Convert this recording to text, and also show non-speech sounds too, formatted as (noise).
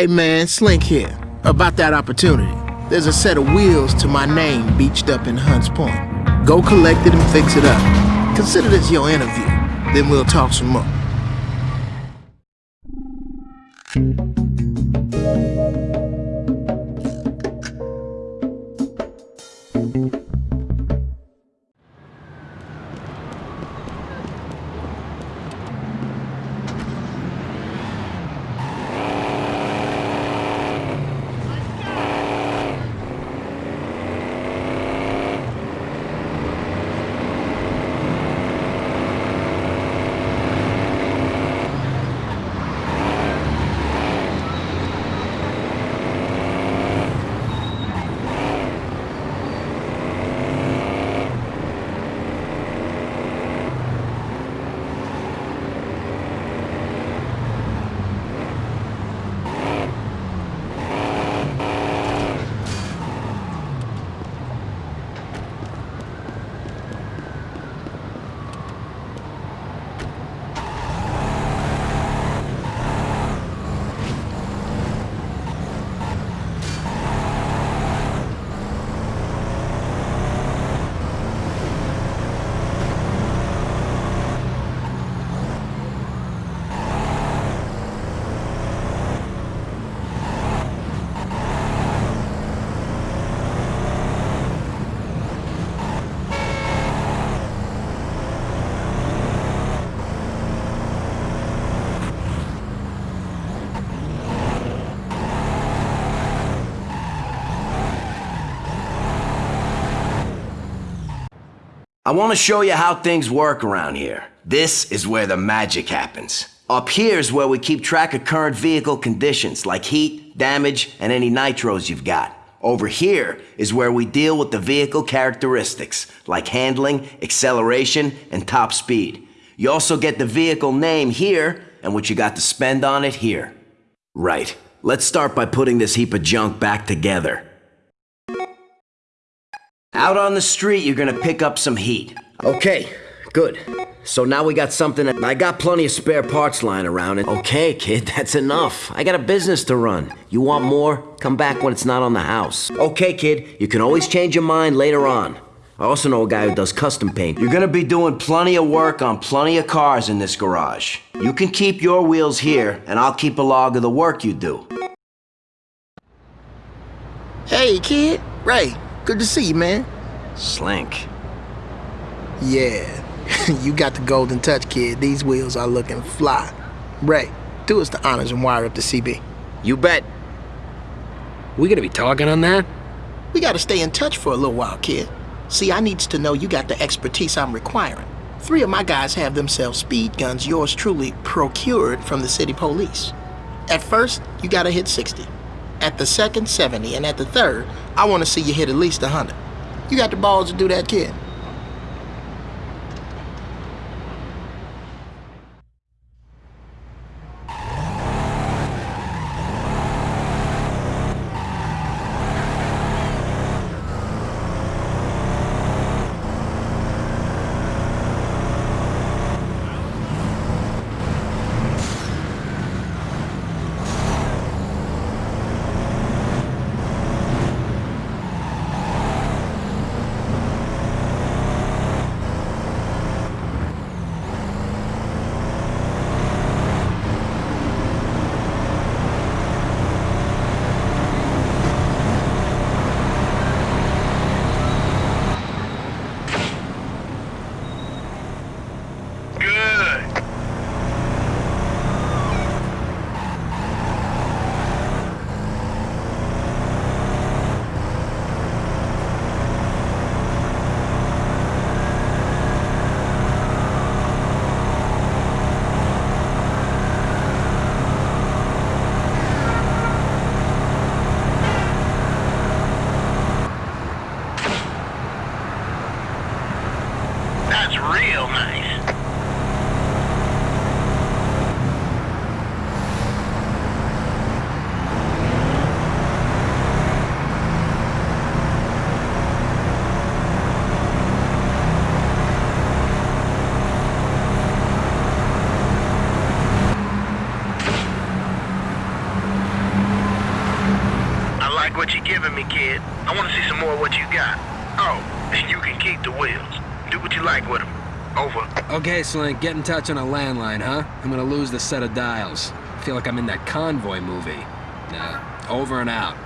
Hey man, Slink here. About that opportunity. There's a set of wheels to my name beached up in Hunts Point. Go collect it and fix it up. Consider this your interview. Then we'll talk some more. I want to show you how things work around here. This is where the magic happens. Up here is where we keep track of current vehicle conditions, like heat, damage, and any nitros you've got. Over here is where we deal with the vehicle characteristics, like handling, acceleration, and top speed. You also get the vehicle name here, and what you got to spend on it here. Right. Let's start by putting this heap of junk back together. Out on the street, you're gonna pick up some heat. Okay, good. So now we got something that I got plenty of spare parts lying around. And okay, kid, (laughs) that's enough. I got a business to run. You want more? Come back when it's not on the house. Okay, kid, you can always change your mind later on. I also know a guy who does custom paint. You're gonna be doing plenty of work on plenty of cars in this garage. You can keep your wheels here, and I'll keep a log of the work you do. Hey kid, Ray, good to see you, man. Slink. Yeah, (laughs) you got the golden touch, kid. These wheels are looking fly. Ray, do us the honors and wire up the CB. You bet. We gonna be talking on that? We gotta stay in touch for a little while, kid. See, I needs to know you got the expertise I'm requiring. Three of my guys have themselves speed guns yours truly procured from the city police. At first, you gotta hit 60. At the second, 70. And at the third, I wanna see you hit at least 100. You got the balls to do that, kid. it. I want to see some more of what you got. Oh, and you can keep the wheels. Do what you like with them. Over. Okay, Slink, get in touch on a landline, huh? I'm gonna lose the set of dials. I feel like I'm in that convoy movie. Nah, over and out.